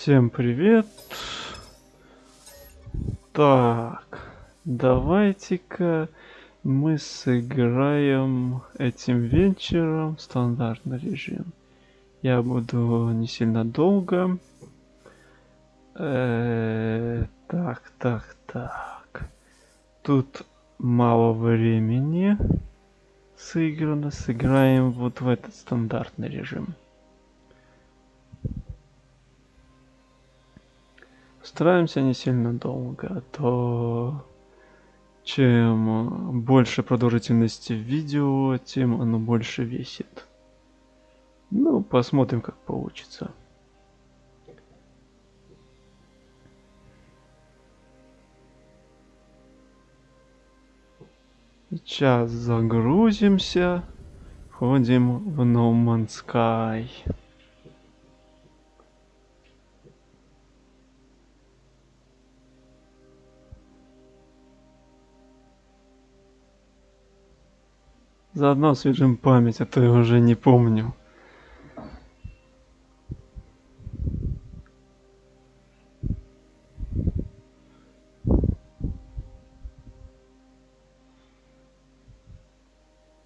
Всем привет. Так, давайте-ка мы сыграем этим вечером стандартный режим. Я буду не сильно долго. Э так, так, так. Тут мало времени сыграно. Сыграем вот в этот стандартный режим. Стараемся не сильно долго, а то чем больше продолжительности видео, тем оно больше весит. Ну, посмотрим, как получится. Сейчас загрузимся. Входим в No Man's Sky. Заодно освежим память, а то я уже не помню.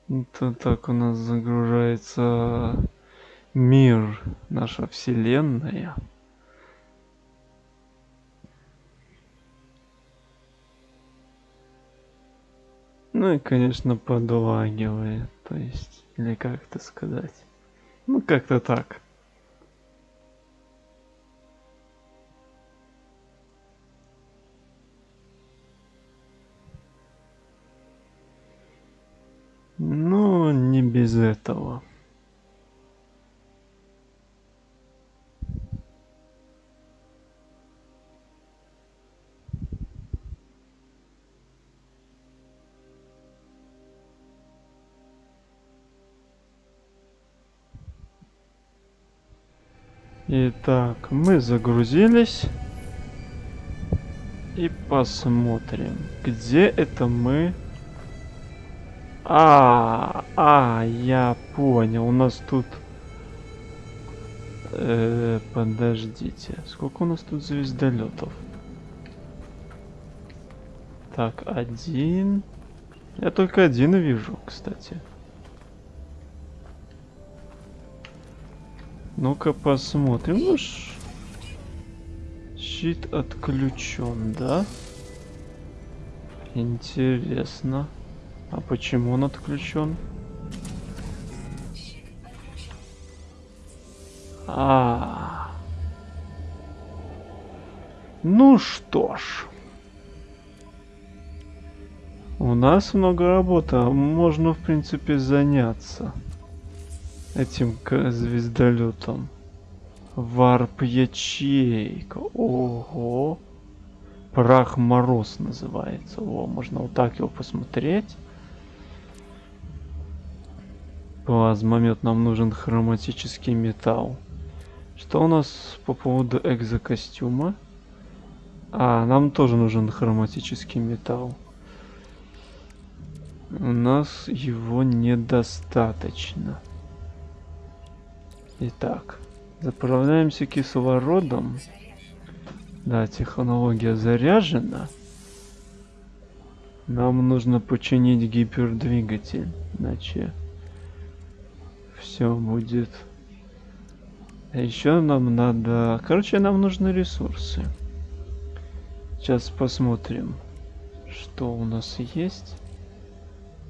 Это так у нас загружается мир, наша вселенная. Ну и, конечно, подлагивает, то есть, или как это сказать. Ну, как-то так. Ну, не без этого. Итак, мы загрузились. И посмотрим, где это мы... А, а, я понял. У нас тут... Э, подождите. Сколько у нас тут звездолетов? Так, один. Я только один вижу, кстати. Ну-ка посмотрим. Ну, ш... щит отключен, да? Интересно. А почему он отключен? А, -а, а. Ну что ж. У нас много работы, а можно в принципе заняться этим звездолетом. Варп ячейка. Ого. Прах мороз называется. О, можно вот так его посмотреть. Плазмомет нам нужен хроматический металл. Что у нас по поводу экзокостюма? А, нам тоже нужен хроматический металл. У нас его недостаточно. Итак, заправляемся кислородом. Да, технология заряжена. Нам нужно починить гипердвигатель, иначе все будет. А еще нам надо... Короче, нам нужны ресурсы. Сейчас посмотрим, что у нас есть.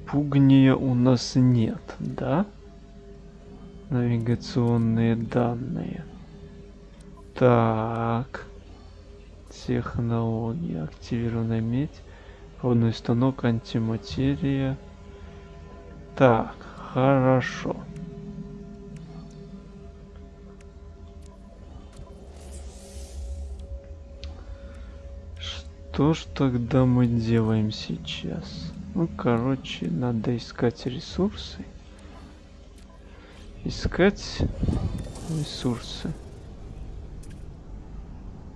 Пугния у нас нет, да? Навигационные данные. Так. Технология. Активированная медь. Водный станок, антиматерия. Так, хорошо. Что ж тогда мы делаем сейчас? Ну, короче, надо искать ресурсы искать ресурсы.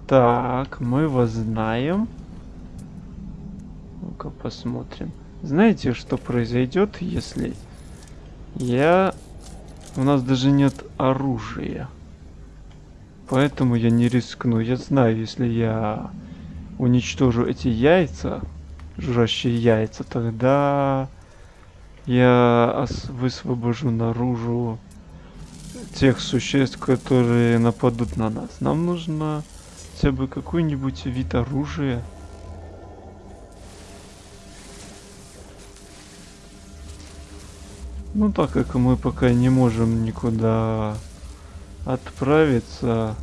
Так, мы его знаем. Ну-ка посмотрим. Знаете, что произойдет, если я... У нас даже нет оружия. Поэтому я не рискну. Я знаю, если я уничтожу эти яйца, жужжащие яйца, тогда я высвобожу наружу тех существ, которые нападут на нас. Нам нужно хотя бы какой-нибудь вид оружия. Ну так как мы пока не можем никуда отправиться,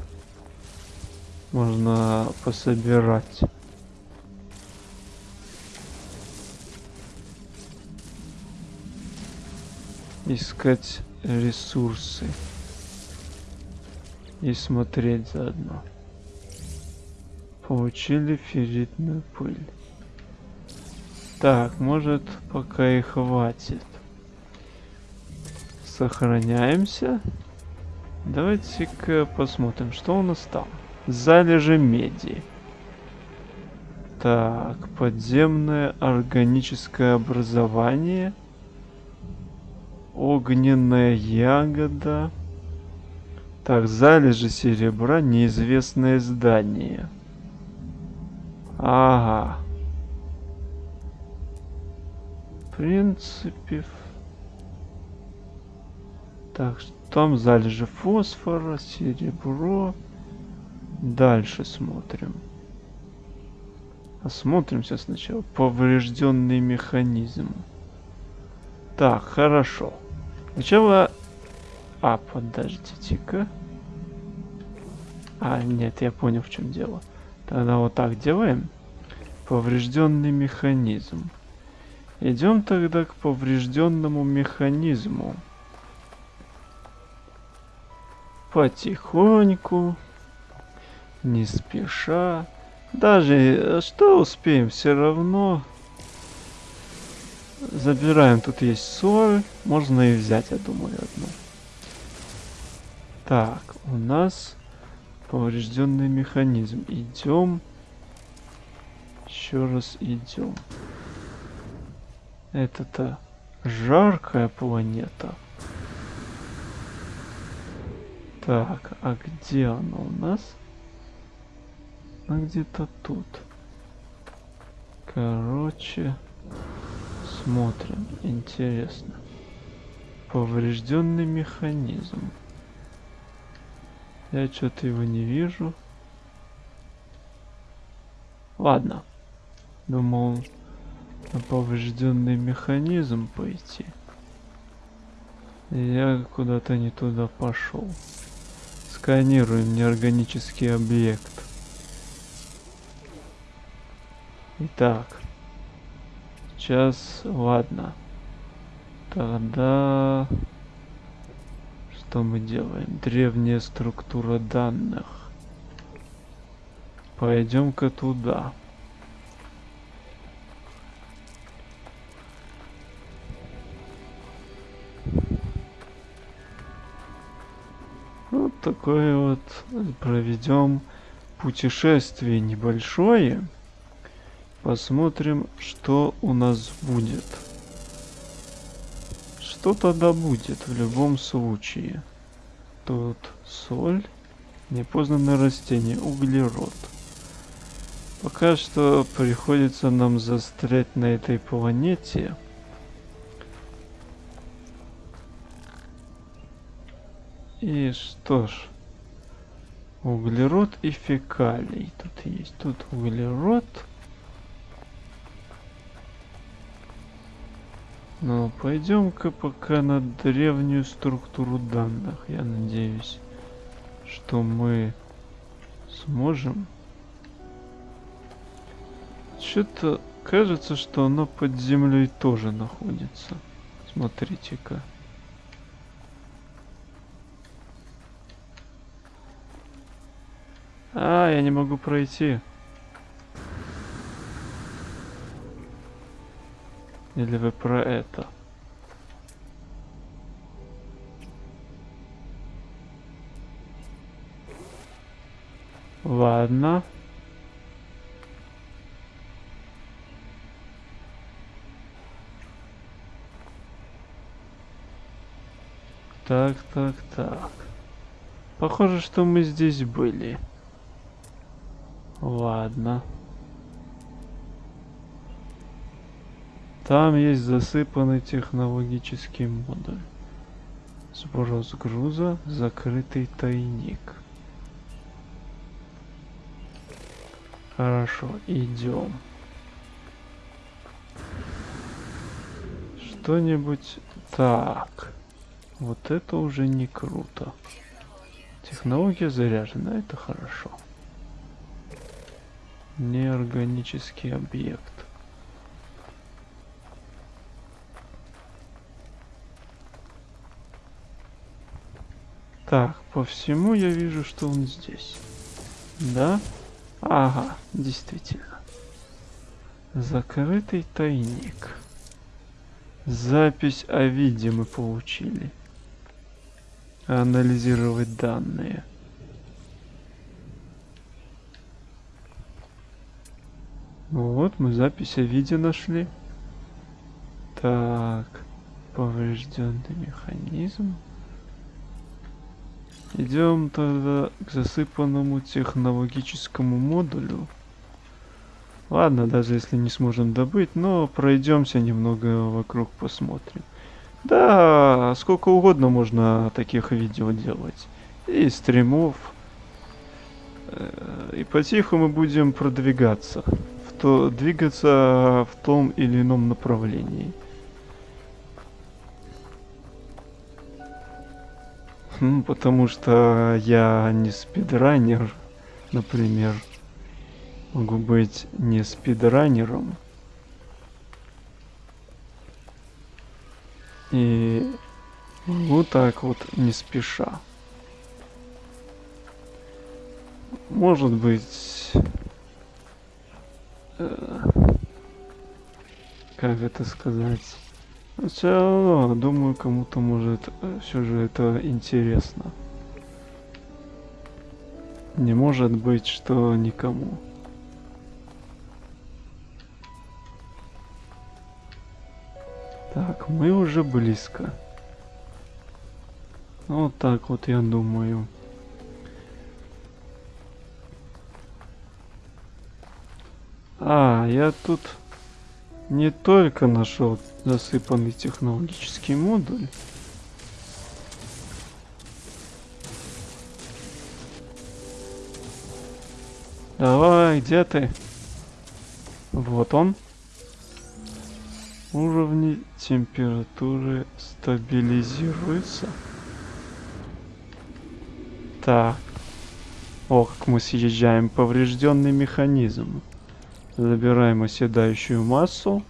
можно пособирать. Искать ресурсы. И смотреть заодно. Получили ферритную пыль. Так, может пока и хватит. Сохраняемся. Давайте-ка посмотрим, что у нас там. Залежи меди. Так, подземное органическое образование. Огненная ягода. Так, залежи серебра, неизвестное здание. Ага. В принципе... Так, там залежи фосфора, серебро. Дальше смотрим. Осмотримся сначала. Поврежденный механизм. Так, хорошо. Сначала... А, подождите-ка. А, нет, я понял, в чем дело. Тогда вот так делаем. Поврежденный механизм. Идем тогда к поврежденному механизму. Потихоньку. Не спеша. Даже э, что успеем, все равно. Забираем, тут есть соль. Можно и взять, я думаю, одну. Так, у нас поврежденный механизм. Идем. Еще раз идем. Это-то жаркая планета. Так, а где она у нас? Она где-то тут. Короче, смотрим. Интересно. Поврежденный механизм. Я что-то его не вижу. Ладно. Думал на поврежденный механизм пойти. Я куда-то не туда пошел. Сканируем неорганический объект. Итак. Сейчас, ладно. Тогда... Что мы делаем? Древняя структура данных. Пойдем-ка туда. такое вот проведем путешествие небольшое. Посмотрим, что у нас будет. Что тогда будет в любом случае. Тут соль, непознанное растение, углерод. Пока что приходится нам застрять на этой планете. И что ж, углерод и фекалий тут есть. Тут углерод. Ну, пойдем-ка пока на древнюю структуру данных. Я надеюсь, что мы сможем. Что-то кажется, что оно под землей тоже находится. Смотрите-ка. А, я не могу пройти. Или вы про это? Ладно. Так, так, так. Похоже, что мы здесь были. Ладно. Там есть засыпанный технологический модуль. Сброс груза, закрытый тайник. Хорошо, идем. Что-нибудь... Так. Вот это уже не круто. Технология заряжена, это хорошо. Неорганический объект. Так, по всему я вижу, что он здесь. Да? Ага, действительно. Закрытый тайник. Запись о виде мы получили. Анализировать данные. Вот, мы запись о виде нашли. Так, поврежденный механизм. Идем тогда к засыпанному технологическому модулю. Ладно, даже если не сможем добыть, но пройдемся немного вокруг, посмотрим. Да, сколько угодно можно таких видео делать. И стримов. Э, и потиху мы будем продвигаться. В то, двигаться в том или ином направлении. Ну, потому что я не спидранер, например. Могу быть не спидранером. И вот так вот не спеша. Может быть... Э, как это сказать? Все думаю, кому-то может все же это интересно. Не может быть, что никому. Так, мы уже близко. Вот так вот я думаю. А, я тут не только нашел засыпанный технологический модуль. Давай, где ты? Вот он. Уровни температуры стабилизируются. Так. О, как мы съезжаем. Поврежденный механизм. Забираем оседающую массу.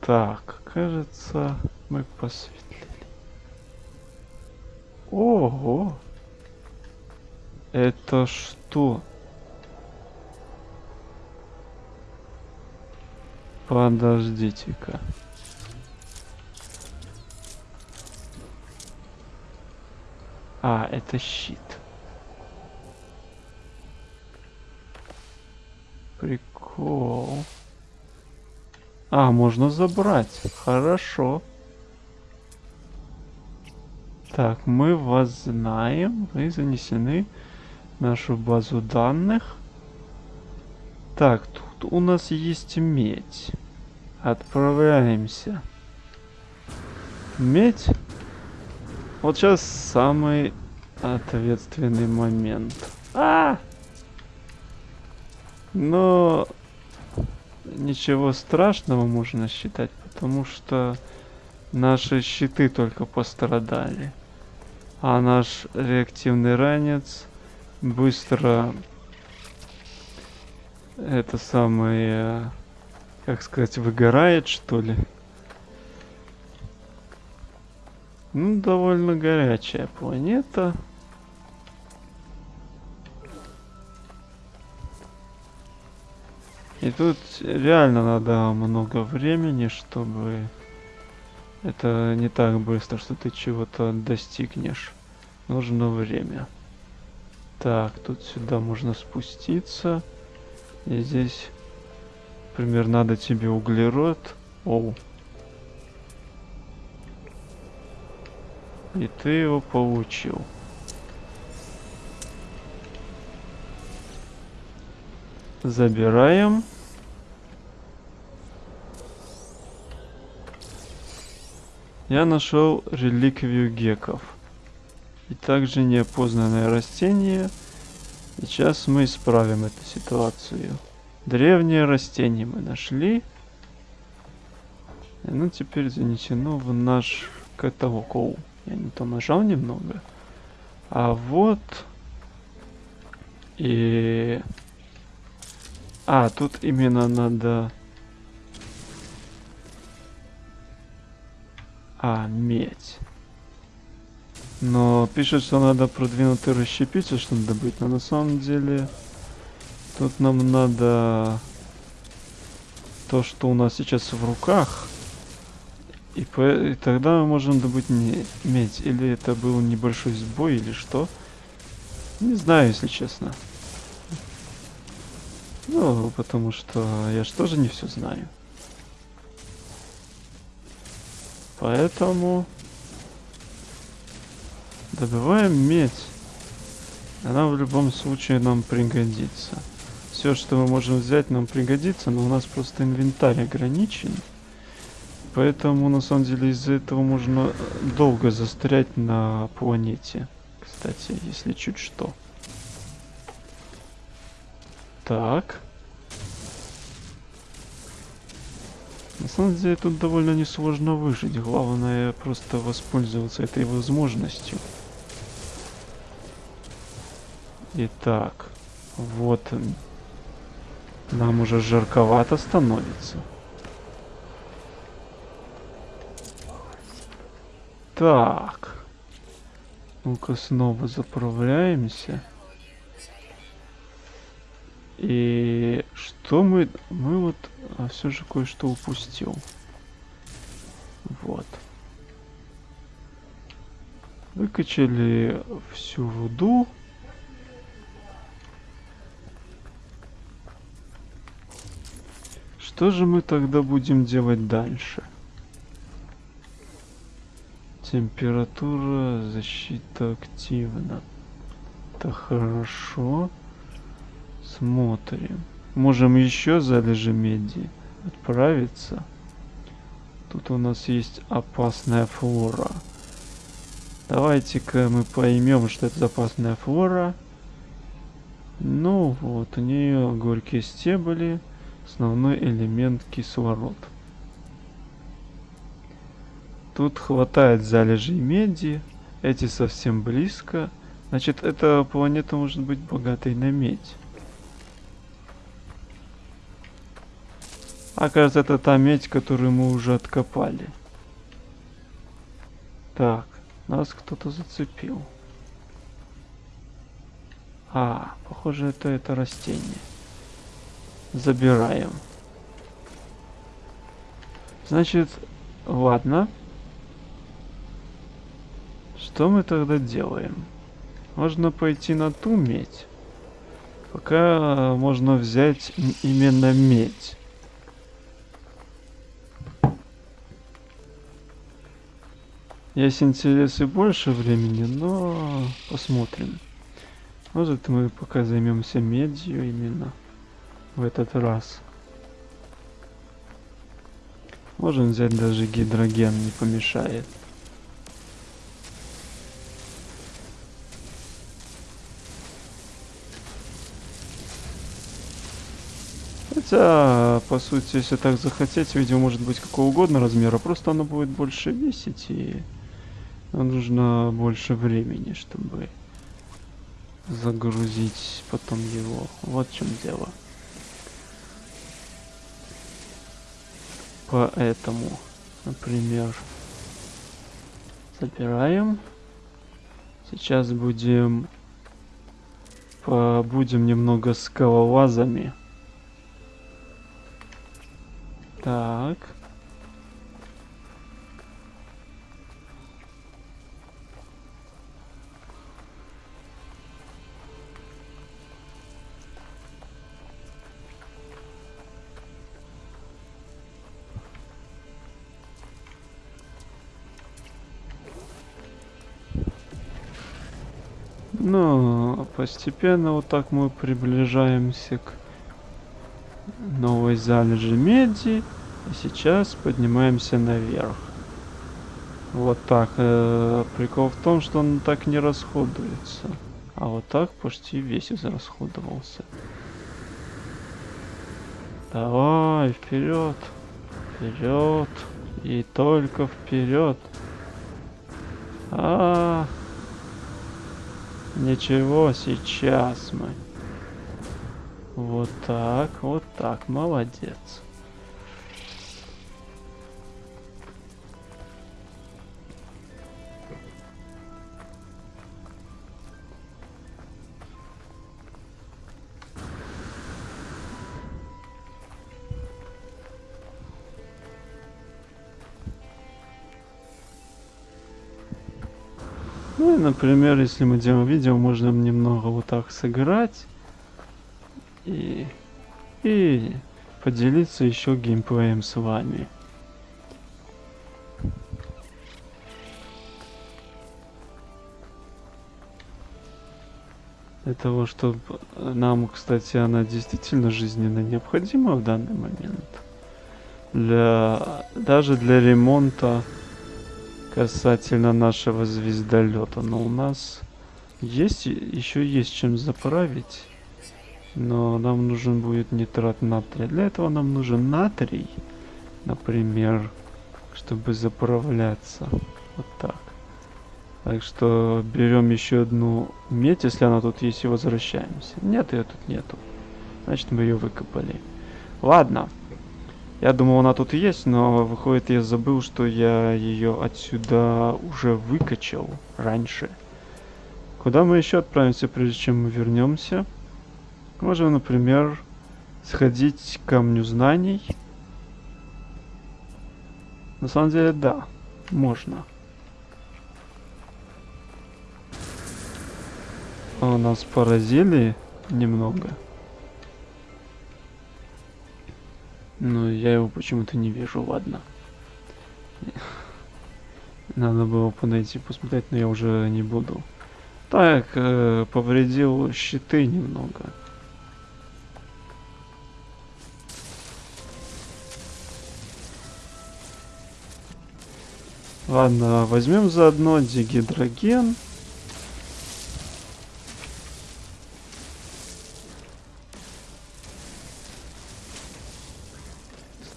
Так, кажется, мы посветлили. Ого! Это что? Подождите-ка. А, это щит. Прикол. А, можно забрать. Хорошо. Так, мы вас знаем. Вы занесены в нашу базу данных. Так, тут у нас есть медь. Отправляемся. Медь? Вот сейчас самый ответственный момент. А! Но ничего страшного можно считать, потому что наши щиты только пострадали. А наш реактивный ранец быстро это самое, как сказать, выгорает что ли. Ну, довольно горячая планета. И тут реально надо много времени, чтобы... Это не так быстро, что ты чего-то достигнешь. Нужно время. Так, тут сюда можно спуститься. И здесь, например, надо тебе углерод. Оу. И ты его получил. Забираем. Я нашел реликвию геков. И также неопознанное растение. Сейчас мы исправим эту ситуацию. Древнее растение мы нашли. И оно теперь занесено в наш каталог. Оу, я не то нажал немного. А вот... И... А, тут именно надо... А, медь. Но пишет, что надо продвинутый расщепитель, чтобы добыть. Но на самом деле... Тут нам надо... То, что у нас сейчас в руках. И, по... и тогда мы можем добыть не... медь. Или это был небольшой сбой, или что. Не знаю, если честно. Ну, потому что я же тоже не все знаю. Поэтому добываем медь. Она в любом случае нам пригодится. Все, что мы можем взять, нам пригодится, но у нас просто инвентарь ограничен. Поэтому, на самом деле, из-за этого можно долго застрять на планете. Кстати, если чуть что. Так. На самом деле тут довольно несложно выжить. Главное просто воспользоваться этой возможностью. Итак, вот он. Нам уже жарковато становится. Так. Ну-ка снова заправляемся. И что мы... Мы вот а все же кое-что упустил. Вот. Выкачали всю руду. Что же мы тогда будем делать дальше? Температура, защита активна. Это хорошо. Смотрим. Можем еще залежи меди отправиться. Тут у нас есть опасная флора. Давайте-ка мы поймем, что это опасная флора. Ну вот, у нее горькие стебли, основной элемент кислород. Тут хватает залежей меди, эти совсем близко. Значит, эта планета может быть богатой на медь. Оказывается, это та медь, которую мы уже откопали. Так, нас кто-то зацепил. А, похоже, это это растение. Забираем. Значит, ладно. Что мы тогда делаем? Можно пойти на ту медь. Пока можно взять именно медь. Есть интерес и больше времени, но посмотрим. Может мы пока займемся медью именно в этот раз. Можем взять даже гидроген, не помешает. Хотя, по сути, если так захотеть, видео может быть какого угодно размера, просто оно будет больше весить и нам нужно больше времени, чтобы загрузить потом его. Вот в чем дело. Поэтому, например, забираем. Сейчас будем побудем немного скалолазами. Так. Постепенно вот так мы приближаемся к новой залежи меди. И сейчас поднимаемся наверх. Вот так. Э, прикол в том, что он так не расходуется. А вот так почти весь израсходовался. Давай, вперед. Вперед. И только вперед. А, -а, а Ничего, сейчас мы. Вот так, вот так, молодец. Например, если мы делаем видео, можно немного вот так сыграть и, и поделиться еще геймплеем с вами. Для того, чтобы нам, кстати, она действительно жизненно необходима в данный момент. Для, даже для ремонта касательно нашего звездолета. Но у нас есть еще есть чем заправить. Но нам нужен будет нитрат натрия. Для этого нам нужен натрий, например, чтобы заправляться. Вот так. Так что берем еще одну медь, если она тут есть, и возвращаемся. Нет, ее тут нету. Значит, мы ее выкопали. Ладно. Я думал, она тут есть, но выходит, я забыл, что я ее отсюда уже выкачал раньше. Куда мы еще отправимся, прежде чем мы вернемся? Можем, например, сходить к камню знаний. На самом деле, да, можно. А нас поразили немного. Но я его почему-то не вижу, ладно. Надо было подойти посмотреть, но я уже не буду. Так, э, повредил щиты немного. Ладно, возьмем заодно дигидроген.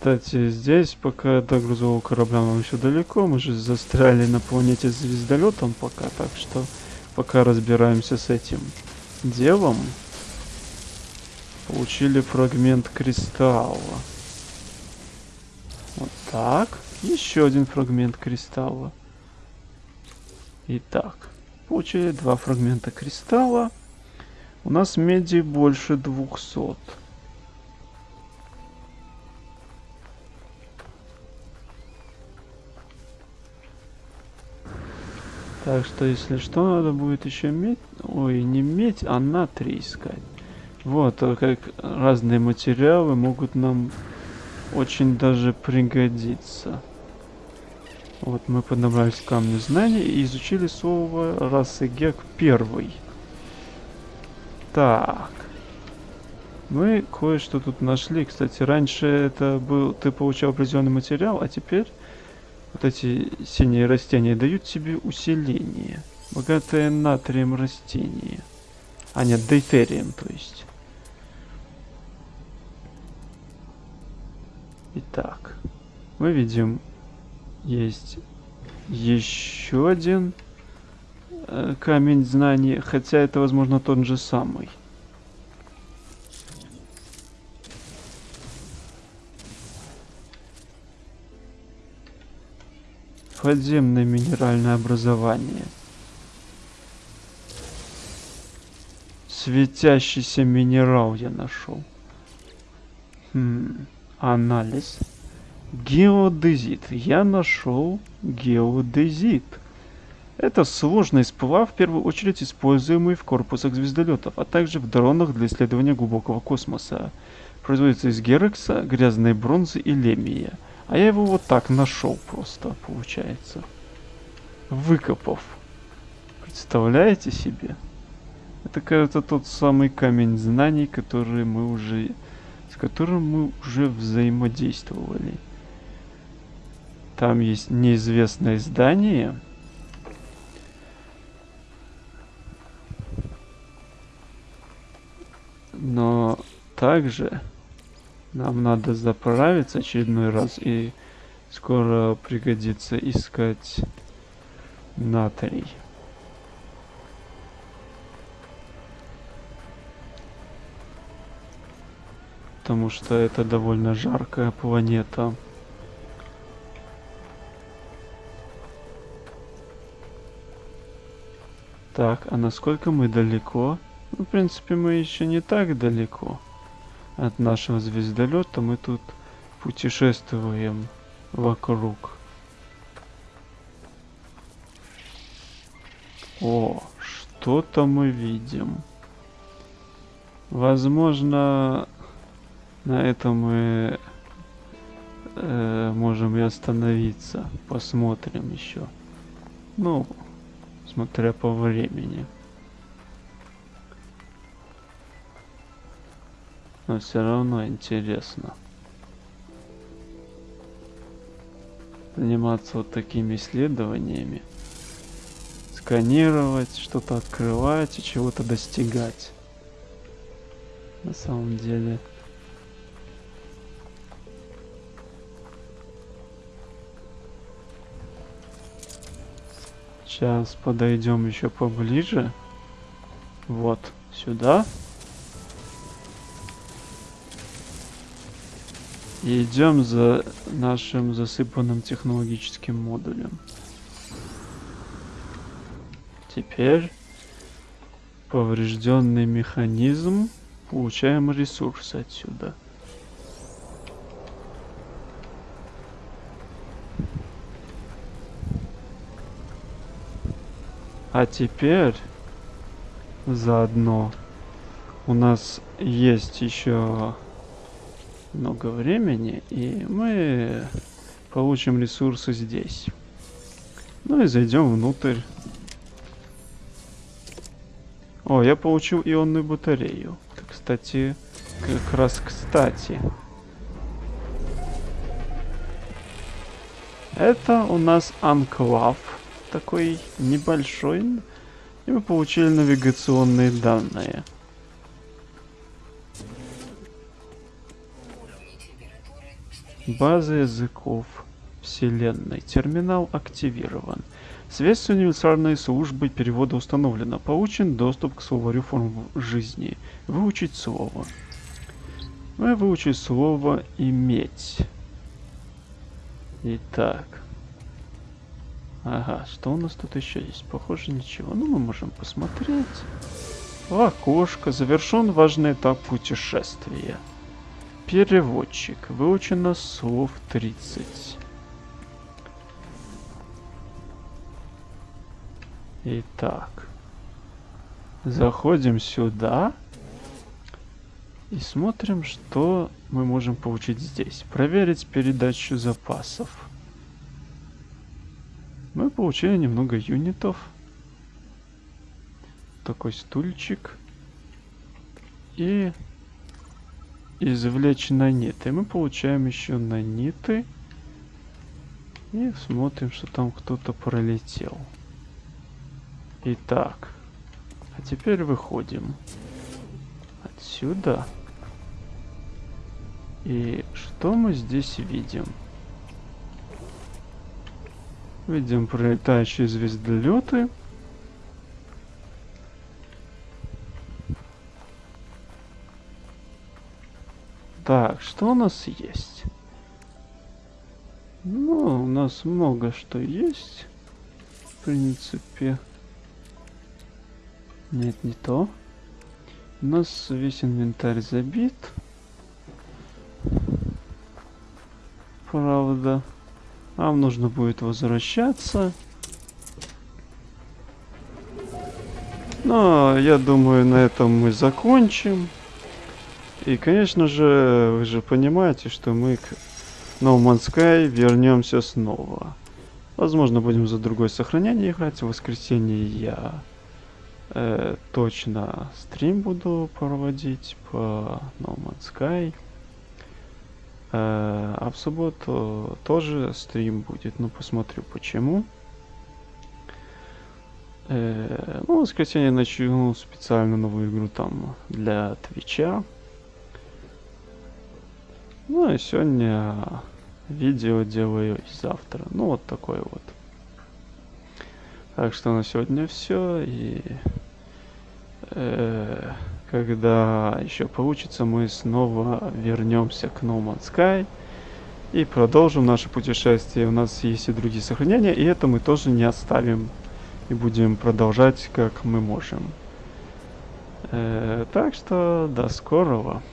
Кстати, здесь пока до грузового корабля нам еще далеко. Мы же застряли на планете с звездолетом пока, так что пока разбираемся с этим делом. Получили фрагмент кристалла. Вот так. Еще один фрагмент кристалла. Итак, получили два фрагмента кристалла. У нас меди больше 200. Так что, если что, надо будет еще медь... Ой, не медь, а натрий искать. Вот, а как разные материалы могут нам очень даже пригодиться. Вот мы подобрались к камню знаний и изучили слово расы Гек первый. Так. Мы кое-что тут нашли. Кстати, раньше это был... Ты получал определенный материал, а теперь вот эти синие растения дают тебе усиление. Богатое натрием растение. А нет, дейтерием, то есть. Итак, мы видим, есть еще один э, камень знаний, хотя это, возможно, тот же самый. Подземное минеральное образование. Светящийся минерал я нашел. Хм, анализ. Геодезит. Я нашел геодезит. Это сложный сплав, в первую очередь используемый в корпусах звездолетов, а также в дронах для исследования глубокого космоса. Производится из герекса, грязной бронзы и лемия. А я его вот так нашел просто, получается. Выкопав. Представляете себе? Это, кажется, тот самый камень знаний, который мы уже... с которым мы уже взаимодействовали. Там есть неизвестное здание. Но также нам надо заправиться очередной раз и скоро пригодится искать натрий. Потому что это довольно жаркая планета. Так, а насколько мы далеко? Ну, в принципе, мы еще не так далеко от нашего звездолета. Мы тут путешествуем вокруг. О, что-то мы видим. Возможно, на этом мы э, можем и остановиться. Посмотрим еще. Ну, смотря по времени. Но все равно интересно. Заниматься вот такими исследованиями. Сканировать, что-то открывать и чего-то достигать. На самом деле. Сейчас подойдем еще поближе. Вот, сюда. И идем за нашим засыпанным технологическим модулем. Теперь поврежденный механизм. Получаем ресурсы отсюда. А теперь заодно у нас есть еще много времени, и мы получим ресурсы здесь. Ну и зайдем внутрь. О, я получил ионную батарею. Кстати, как раз кстати. Это у нас анклав такой небольшой. И мы получили навигационные данные. База языков Вселенной. Терминал активирован. Связь с универсальной службой перевода установлена. Получен доступ к словарю форм жизни. Выучить слово. Мы выучить слово «иметь». Итак. Ага, что у нас тут еще есть? Похоже, ничего. Ну, мы можем посмотреть. В окошко. Завершен важный этап путешествия. Переводчик. Выучено слов 30. Итак. Заходим сюда. И смотрим, что мы можем получить здесь. Проверить передачу запасов. Мы получили немного юнитов. Такой стульчик. И извлечь наниты. Мы получаем еще наниты. И смотрим, что там кто-то пролетел. Итак. А теперь выходим. Отсюда. И что мы здесь видим? Видим пролетающие звездолеты. Так, что у нас есть? Ну, у нас много что есть. В принципе. Нет, не то. У нас весь инвентарь забит. Правда. Нам нужно будет возвращаться. Но я думаю, на этом мы закончим. И, конечно же, вы же понимаете, что мы к No Man's Sky вернемся снова. Возможно, будем за другое сохранение играть. В воскресенье я Э, точно стрим буду проводить по No Man's Sky. Э, а в субботу тоже стрим будет, ну посмотрю почему. Э, ну, в воскресенье начну специально новую игру там для Твича. Ну, и сегодня видео делаю завтра. Ну, вот такой вот. Так что на сегодня все. И э, когда еще получится, мы снова вернемся к No Man's Sky и продолжим наше путешествие. У нас есть и другие сохранения, и это мы тоже не оставим и будем продолжать как мы можем. Э, так что до скорого.